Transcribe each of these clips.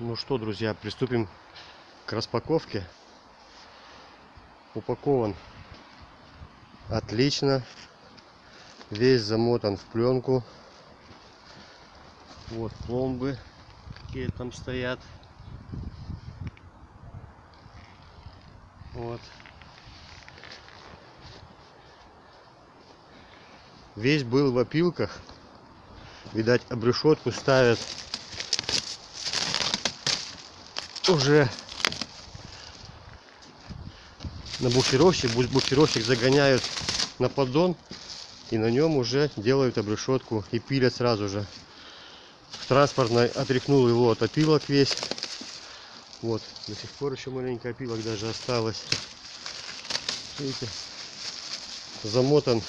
Ну что, друзья, приступим к распаковке. Упакован отлично. Весь замотан в пленку. Вот пломбы, какие там стоят. Вот. Весь был в опилках. Видать, обрешетку ставят уже на буксировщик. Буксировщик загоняют на поддон. И на нем уже делают обрешетку и пилят сразу же. В транспортной отряхнул его от опилок весь. Вот, до сих пор еще маленько опилок даже осталось. Видите, замотан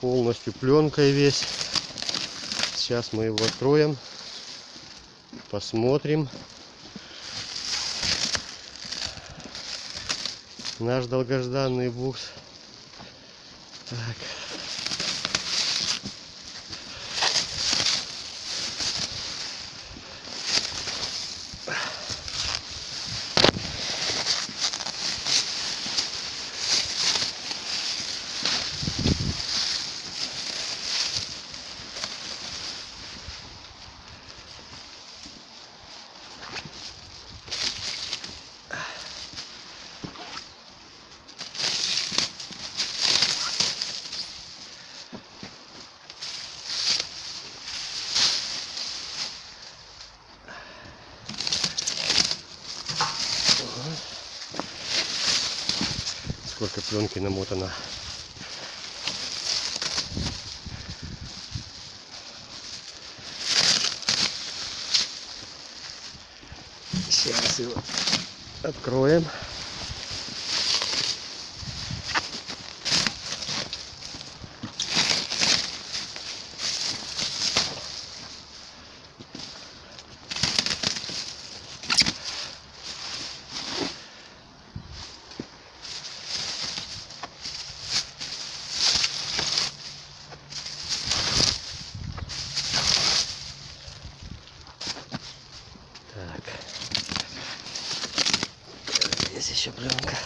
полностью пленкой весь. Сейчас мы его откроем, посмотрим. Наш долгожданный букс. Так. Сколько пленки намотано. Сейчас его откроем. Так. Есть еще пленка.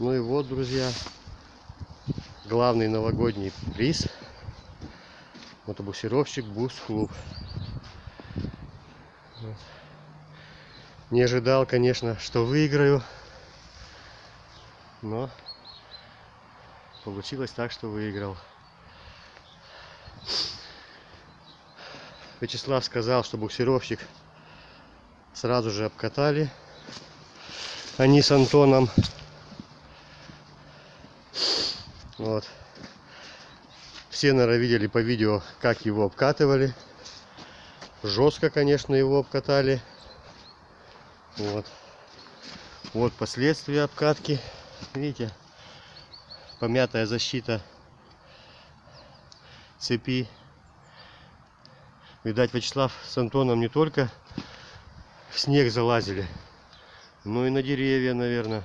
Ну и вот, друзья, главный новогодний приз. Мотобуксировщик Бус Клуб. Не ожидал, конечно, что выиграю. Но получилось так, что выиграл. Вячеслав сказал, что буксировщик сразу же обкатали. Они с Антоном. Вот. Все, наверное, видели по видео, как его обкатывали. Жестко, конечно, его обкатали. Вот. Вот последствия обкатки. Видите? Помятая защита цепи. Видать, Вячеслав с Антоном не только в снег залазили, но и на деревья, наверное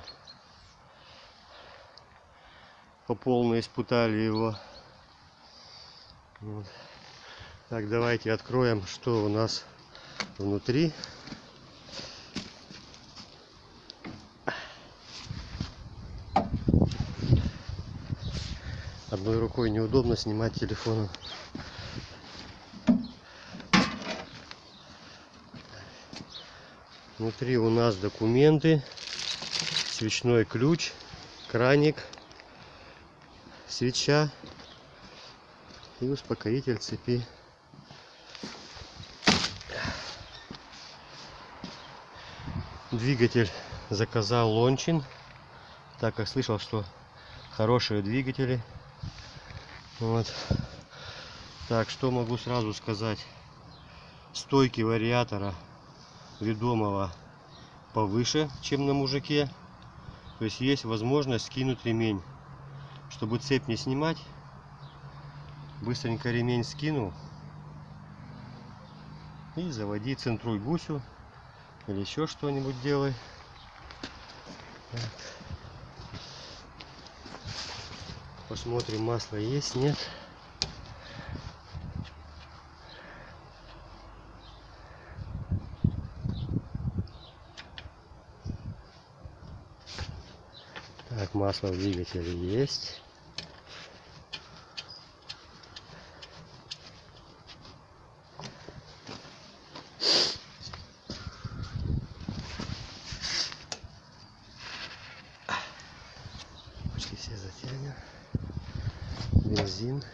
по полной испытали его. Вот. Так, давайте откроем, что у нас внутри. Одной рукой неудобно снимать телефоном. Внутри у нас документы, свечной ключ, краник, свеча и успокоитель цепи. Двигатель заказал Лончин, так как слышал, что хорошие двигатели. Вот. Так, что могу сразу сказать? стойки вариатора ведомого повыше, чем на мужике. То есть есть возможность скинуть ремень. Чтобы цепь не снимать, быстренько ремень скинул и заводи центруй гусю или еще что-нибудь делай. Посмотрим, масло есть, нет. Так, масло в двигателе есть. Почти все затянем. Бензин.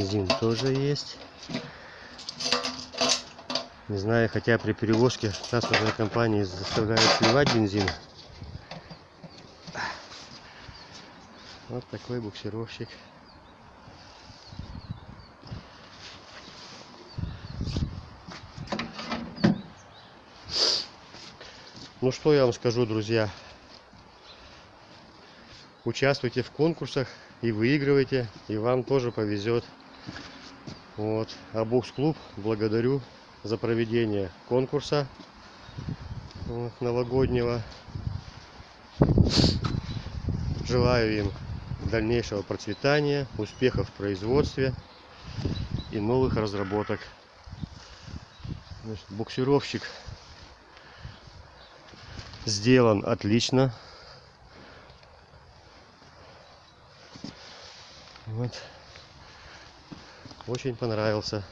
Бензин тоже есть. Не знаю, хотя при перевозке транспортной компании заставляют сливать бензин. Вот такой буксировщик. Ну что я вам скажу, друзья. Участвуйте в конкурсах и выигрывайте, и вам тоже повезет. Вот. А Букс Клуб благодарю за проведение конкурса вот, новогоднего. Желаю им дальнейшего процветания, успехов в производстве и новых разработок. Значит, буксировщик сделан отлично. Вот. Очень понравился.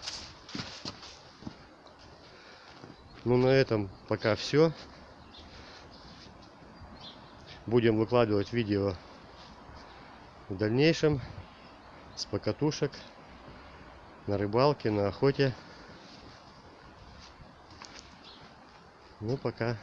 Ну на этом пока все. Будем выкладывать видео в дальнейшем с покатушек на рыбалке, на охоте. Ну пока.